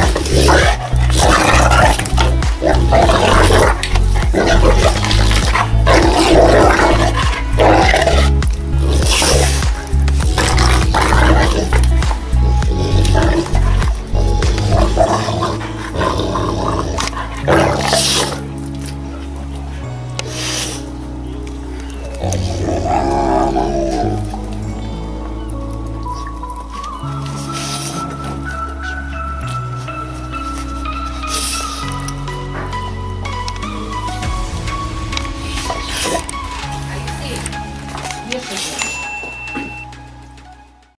Oh, differently.